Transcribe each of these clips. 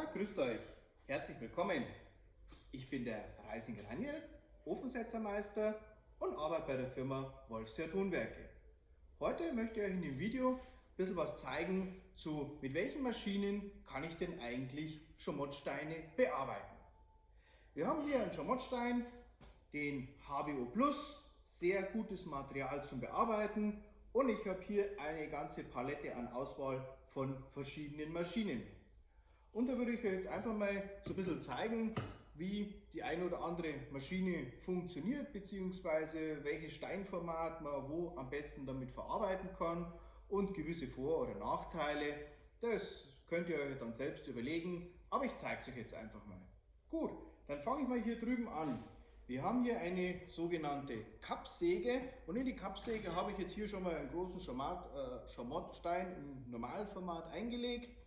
Ja, grüßt euch. Herzlich willkommen. Ich bin der Reisinger Daniel, Ofensetzermeister und arbeite bei der Firma Wolfsjahr Tonwerke. Heute möchte ich euch in dem Video ein bisschen was zeigen zu, mit welchen Maschinen kann ich denn eigentlich Schamottsteine bearbeiten. Wir haben hier einen Schamottstein, den HBO Plus, sehr gutes Material zum Bearbeiten und ich habe hier eine ganze Palette an Auswahl von verschiedenen Maschinen. Und da würde ich euch jetzt einfach mal so ein bisschen zeigen, wie die eine oder andere Maschine funktioniert, beziehungsweise welches Steinformat man wo am besten damit verarbeiten kann und gewisse Vor- oder Nachteile. Das könnt ihr euch dann selbst überlegen, aber ich zeige es euch jetzt einfach mal. Gut, dann fange ich mal hier drüben an. Wir haben hier eine sogenannte Kappsäge und in die Kappsäge habe ich jetzt hier schon mal einen großen Schamottstein äh, im Normalformat eingelegt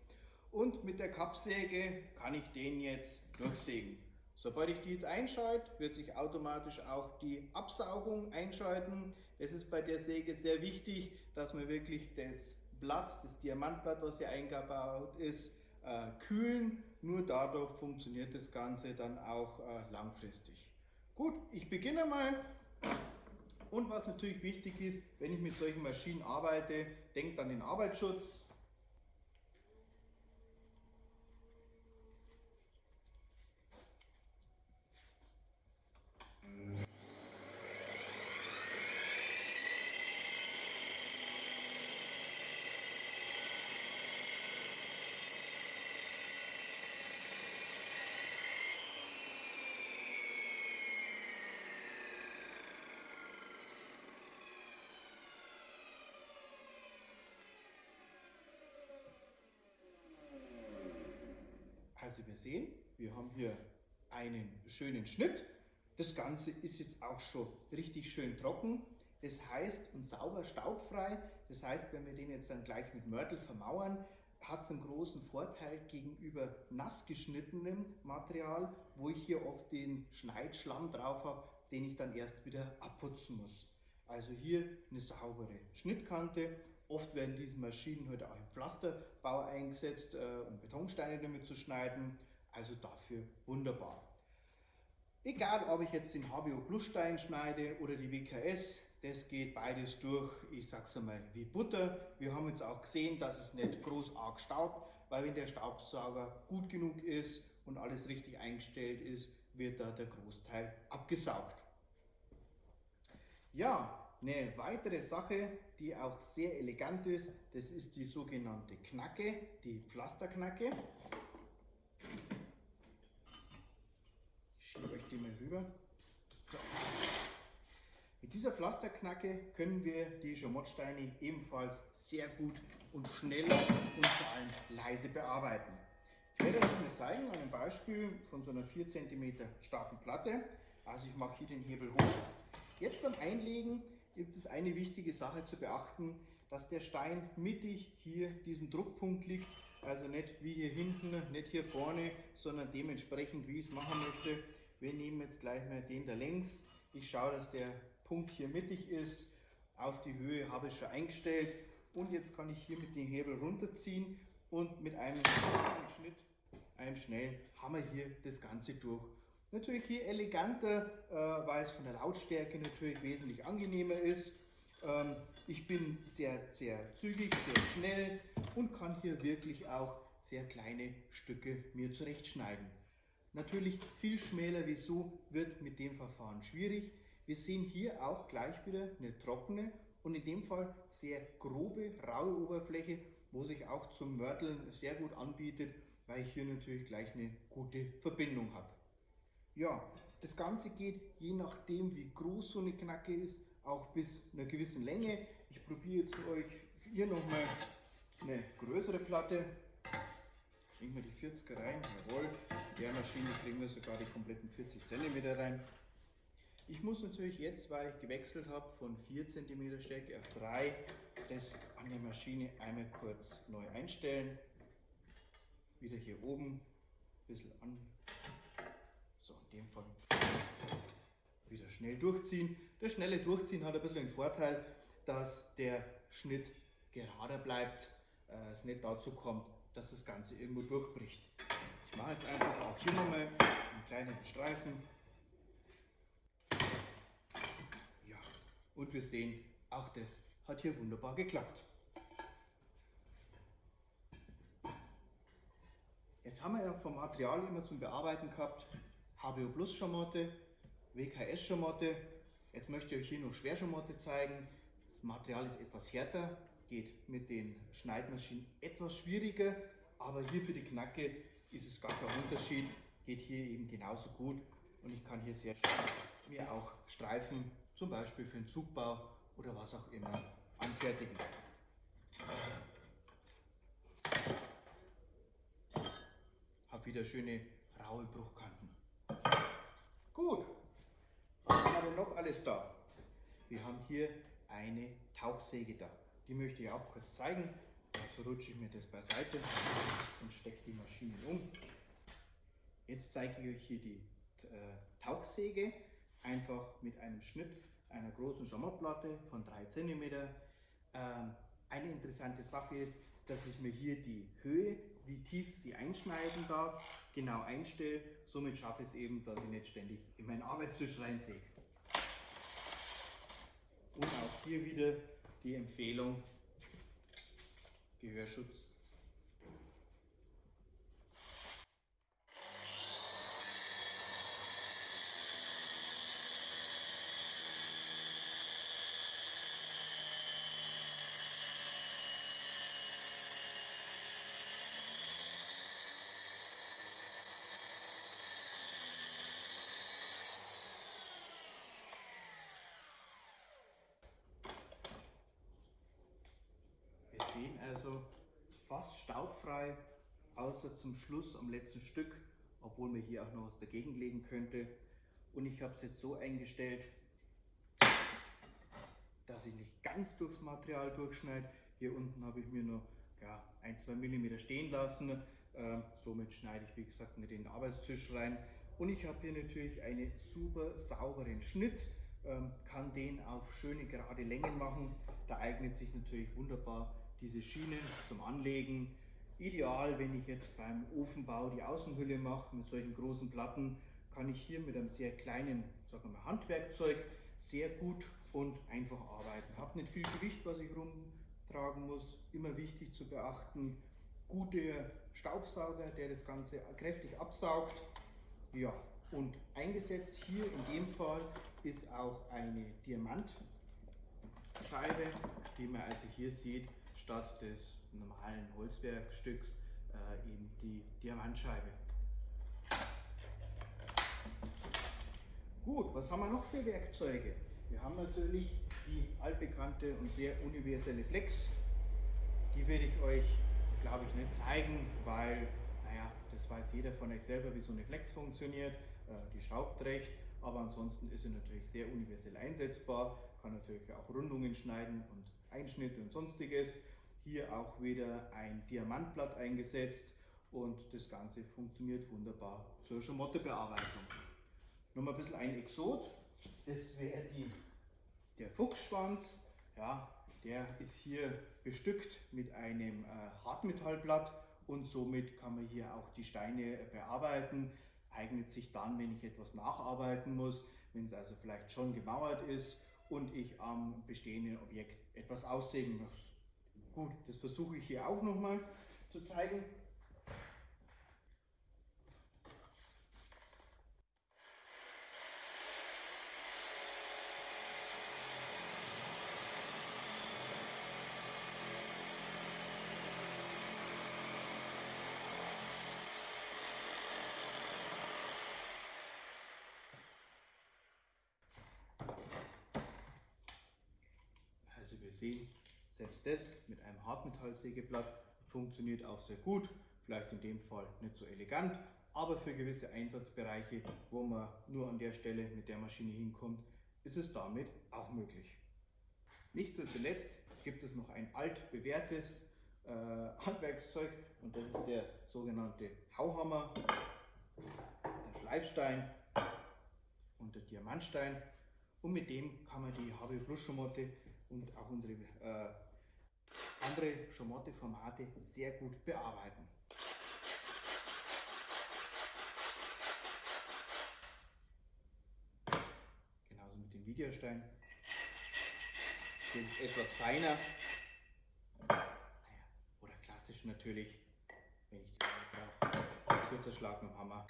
und mit der Kappsäge kann ich den jetzt durchsägen. Sobald ich die jetzt einschalte, wird sich automatisch auch die Absaugung einschalten. Es ist bei der Säge sehr wichtig, dass man wirklich das Blatt, das Diamantblatt, was hier eingebaut ist, äh, kühlen. Nur dadurch funktioniert das Ganze dann auch äh, langfristig. Gut, ich beginne mal. Und was natürlich wichtig ist, wenn ich mit solchen Maschinen arbeite, denkt an den Arbeitsschutz. Also wir sehen, wir haben hier einen schönen Schnitt. Das Ganze ist jetzt auch schon richtig schön trocken. Das heißt, und sauber, staubfrei. Das heißt, wenn wir den jetzt dann gleich mit Mörtel vermauern, hat es einen großen Vorteil gegenüber nass geschnittenem Material, wo ich hier oft den Schneidschlamm drauf habe, den ich dann erst wieder abputzen muss. Also hier eine saubere Schnittkante. Oft werden diese Maschinen heute auch im Pflasterbau eingesetzt, äh, um Betonsteine damit zu schneiden. Also dafür wunderbar. Egal, ob ich jetzt den HBO Plus Stein schneide oder die WKS, das geht beides durch, ich sag's einmal, wie Butter. Wir haben jetzt auch gesehen, dass es nicht groß arg staubt, weil wenn der Staubsauger gut genug ist und alles richtig eingestellt ist, wird da der Großteil abgesaugt. Ja, eine weitere Sache, die auch sehr elegant ist, das ist die sogenannte Knacke, die Pflasterknacke. die mal rüber. So. Mit dieser Pflasterknacke können wir die Schamottsteine ebenfalls sehr gut und schnell und vor allem leise bearbeiten. Ich werde das mal zeigen an einem Beispiel von so einer 4 cm starken Platte. Also ich mache hier den Hebel hoch. Jetzt beim Einlegen gibt es eine wichtige Sache zu beachten, dass der Stein mittig hier diesen Druckpunkt liegt. Also nicht wie hier hinten, nicht hier vorne, sondern dementsprechend wie ich es machen möchte. Wir nehmen jetzt gleich mal den da längs. Ich schaue, dass der Punkt hier mittig ist. Auf die Höhe habe ich schon eingestellt. Und jetzt kann ich hier mit dem Hebel runterziehen und mit einem Schnitt, einem schnellen Hammer hier das Ganze durch. Natürlich hier eleganter, äh, weil es von der Lautstärke natürlich wesentlich angenehmer ist. Ähm, ich bin sehr, sehr zügig, sehr schnell und kann hier wirklich auch sehr kleine Stücke mir zurechtschneiden. Natürlich viel schmäler wie so wird mit dem Verfahren schwierig. Wir sehen hier auch gleich wieder eine trockene und in dem Fall sehr grobe, raue Oberfläche, wo sich auch zum Mörteln sehr gut anbietet, weil ich hier natürlich gleich eine gute Verbindung habe. Ja, das Ganze geht je nachdem, wie groß so eine Knacke ist, auch bis einer gewissen Länge. Ich probiere jetzt für euch hier nochmal eine größere Platte Bringen wir die 40 rein, jawohl. In der Maschine kriegen wir sogar die kompletten 40 cm rein. Ich muss natürlich jetzt, weil ich gewechselt habe von 4 cm Stärke auf 3, das an der Maschine einmal kurz neu einstellen. Wieder hier oben, ein bisschen an, dem Fall wieder schnell durchziehen. Das schnelle Durchziehen hat ein bisschen den Vorteil, dass der Schnitt gerader bleibt, äh, es nicht dazu kommt, dass das Ganze irgendwo durchbricht. Ich mache jetzt einfach auch hier nochmal einen kleinen Streifen. Ja, und wir sehen, auch das hat hier wunderbar geklappt. Jetzt haben wir ja vom Material immer zum Bearbeiten gehabt HBO Plus Schamotte, WKS Schamotte. Jetzt möchte ich euch hier noch Schwerschamotte zeigen. Das Material ist etwas härter, geht mit den Schneidmaschinen etwas schwieriger, aber hier für die Knacke ist es gar kein Unterschied, geht hier eben genauso gut und ich kann hier sehr schön mir auch Streifen, zum Beispiel für den Zugbau oder was auch immer, anfertigen. Hab wieder schöne raue Bruchkanten. Gut, was haben wir noch alles da? Wir haben hier eine Tauchsäge da. Die möchte ich auch kurz zeigen. Also rutsche ich mir das beiseite und stecke die Maschine um. Jetzt zeige ich euch hier die äh, Tauchsäge, einfach mit einem Schnitt einer großen Schamottplatte von 3 cm. Ähm, eine interessante Sache ist, dass ich mir hier die Höhe, wie tief sie einschneiden darf, genau einstelle. Somit schaffe ich es eben, dass ich nicht ständig in meinen Arbeitstisch reinsehe. Und auch hier wieder die Empfehlung, Gehörschutz sehen also staubfrei, außer zum Schluss am letzten Stück, obwohl mir hier auch noch was dagegen legen könnte. Und ich habe es jetzt so eingestellt, dass ich nicht ganz durchs Material durchschneide. Hier unten habe ich mir nur ja, ein, zwei Millimeter stehen lassen. Ähm, somit schneide ich, wie gesagt, nicht in den Arbeitstisch rein. Und ich habe hier natürlich einen super sauberen Schnitt, ähm, kann den auf schöne gerade Längen machen. Da eignet sich natürlich wunderbar diese Schienen zum Anlegen. Ideal, wenn ich jetzt beim Ofenbau die Außenhülle mache mit solchen großen Platten, kann ich hier mit einem sehr kleinen sagen wir mal, Handwerkzeug sehr gut und einfach arbeiten. Habe nicht viel Gewicht, was ich rumtragen muss. Immer wichtig zu beachten, guter Staubsauger, der das Ganze kräftig absaugt. Ja, und eingesetzt hier in dem Fall ist auch eine Diamantscheibe, die man also hier sieht, statt des normalen Holzwerkstücks äh, eben die Diamantscheibe. Gut, was haben wir noch für Werkzeuge? Wir haben natürlich die altbekannte und sehr universelle Flex. Die werde ich euch, glaube ich, nicht zeigen, weil, naja, das weiß jeder von euch selber, wie so eine Flex funktioniert. Äh, die schraubt recht, aber ansonsten ist sie natürlich sehr universell einsetzbar, kann natürlich auch Rundungen schneiden und Einschnitte und sonstiges. Hier auch wieder ein Diamantblatt eingesetzt und das Ganze funktioniert wunderbar zur Schamottebearbeitung. Nochmal ein bisschen ein Exot, das wäre der Fuchsschwanz. Ja, der ist hier bestückt mit einem äh, Hartmetallblatt und somit kann man hier auch die Steine bearbeiten. Eignet sich dann, wenn ich etwas nacharbeiten muss, wenn es also vielleicht schon gemauert ist und ich am bestehenden Objekt etwas aussägen muss. Gut, das versuche ich hier auch nochmal zu zeigen. Also wir sehen, selbst das mit einem Hartmetallsägeblatt funktioniert auch sehr gut, vielleicht in dem Fall nicht so elegant, aber für gewisse Einsatzbereiche, wo man nur an der Stelle mit der Maschine hinkommt, ist es damit auch möglich. Nicht zuletzt gibt es noch ein altbewährtes äh, Handwerkszeug und das ist der sogenannte Hauhammer, der Schleifstein und der Diamantstein. Und mit dem kann man die HB Plus Schamotte und auch unsere äh, andere Schamotte-Formate sehr gut bearbeiten. Genauso mit dem Videostein. Der ist etwas feiner. Naja, oder klassisch natürlich, wenn ich die brauche. Kurzer Schlag mit dem Hammer.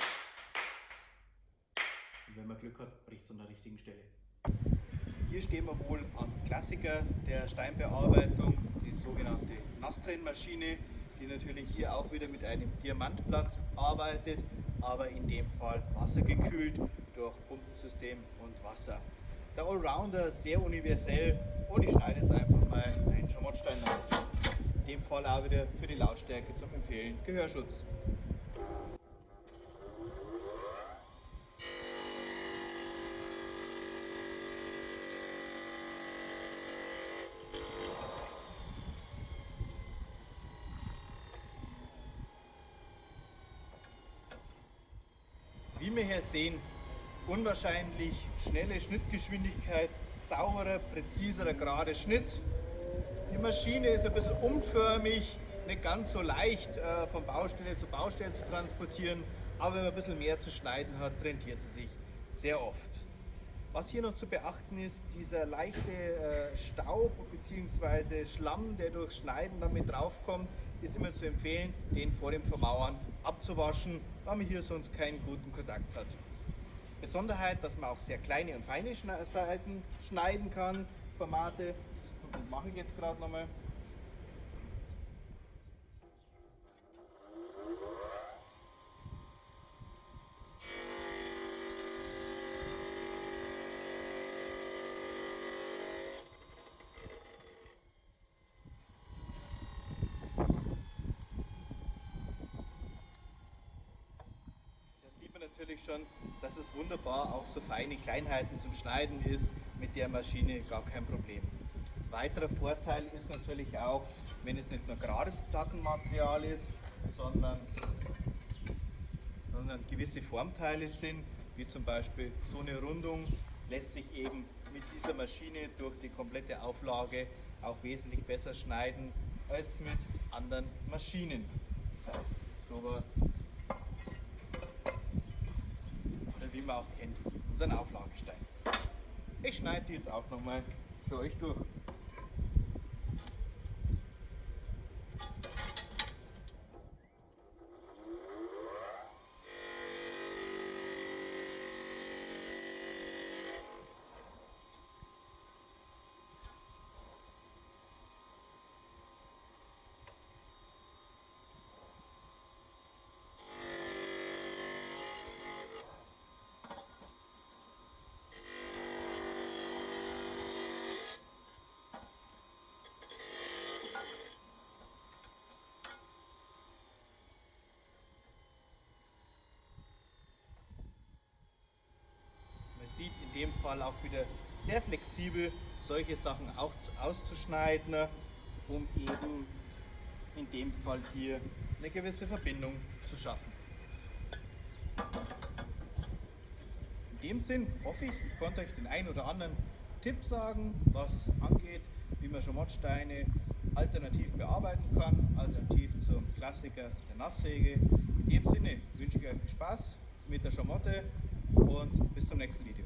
Und wenn man Glück hat, bricht es an der richtigen Stelle. Hier stehen wir wohl am Klassiker der Steinbearbeitung, die sogenannte Nasstrennmaschine, die natürlich hier auch wieder mit einem Diamantblatt arbeitet, aber in dem Fall wassergekühlt durch Pumpensystem und Wasser. Der Allrounder sehr universell und ich schneide jetzt einfach mal einen Schamottstein nach. In dem Fall auch wieder für die Lautstärke zum Empfehlen Gehörschutz. Wie wir hier sehen, unwahrscheinlich schnelle Schnittgeschwindigkeit, sauberer, präziserer, gerade Schnitt. Die Maschine ist ein bisschen umförmig, nicht ganz so leicht äh, von Baustelle zu Baustelle zu transportieren, aber wenn man ein bisschen mehr zu schneiden hat, rentiert sie sich sehr oft. Was hier noch zu beachten ist, dieser leichte äh, Staub bzw. Schlamm, der durch Schneiden damit draufkommt, ist immer zu empfehlen, den vor dem Vermauern abzuwaschen, weil man hier sonst keinen guten Kontakt hat. Besonderheit, dass man auch sehr kleine und feine Seiten schneiden kann, Formate, das mache ich jetzt gerade nochmal. Natürlich schon, dass es wunderbar auch so feine Kleinheiten zum Schneiden ist, mit der Maschine gar kein Problem. Weiterer Vorteil ist natürlich auch, wenn es nicht nur gerades Plattenmaterial ist, sondern, sondern gewisse Formteile sind, wie zum Beispiel so eine Rundung, lässt sich eben mit dieser Maschine durch die komplette Auflage auch wesentlich besser schneiden als mit anderen Maschinen. Das heißt, sowas wie man auch kennt, unseren Auflagestein. Ich schneide die jetzt auch nochmal für euch durch. sieht in dem Fall auch wieder sehr flexibel, solche Sachen auch auszuschneiden, um eben in dem Fall hier eine gewisse Verbindung zu schaffen. In dem Sinn hoffe ich, ich konnte euch den einen oder anderen Tipp sagen, was angeht, wie man Schamottsteine alternativ bearbeiten kann, alternativ zum Klassiker der Nasssäge. In dem Sinne wünsche ich euch viel Spaß mit der Schamotte und bis zum nächsten Video.